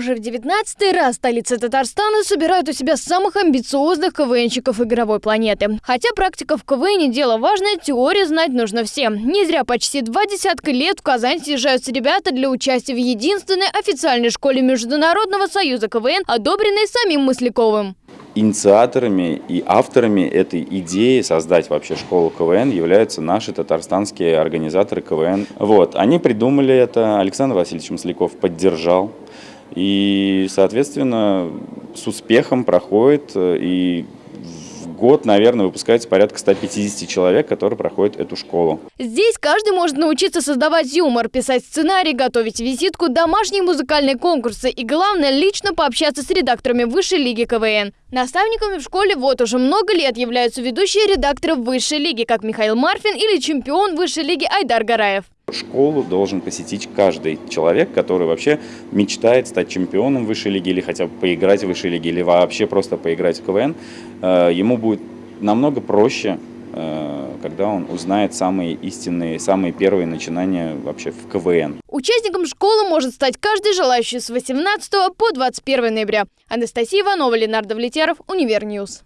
Уже в 19 раз столица Татарстана собирают у себя самых амбициозных КВНщиков игровой планеты. Хотя практика в КВН дело важное, теорию знать нужно всем. Не зря почти два десятка лет в Казань съезжаются ребята для участия в единственной официальной школе Международного союза КВН, одобренной самим Мысляковым. Инициаторами и авторами этой идеи создать вообще школу КВН являются наши татарстанские организаторы КВН. Вот, они придумали это, Александр Васильевич Масляков поддержал. И, соответственно, с успехом проходит и год, наверное, выпускается порядка 150 человек, которые проходят эту школу. Здесь каждый может научиться создавать юмор, писать сценарий, готовить визитку, домашние музыкальные конкурсы и, главное, лично пообщаться с редакторами высшей лиги КВН. Наставниками в школе вот уже много лет являются ведущие редакторы высшей лиги, как Михаил Марфин или чемпион высшей лиги Айдар Гараев. Школу должен посетить каждый человек, который вообще мечтает стать чемпионом высшей лиги или хотя бы поиграть в высшей лиге или вообще просто поиграть в КВН. Э, ему будет намного проще, э, когда он узнает самые истинные, самые первые начинания вообще в КВН. Участником школы может стать каждый желающий с 18 по 21 ноября. Анастасия Иванова, Ленардо Влетяров, UniverNews.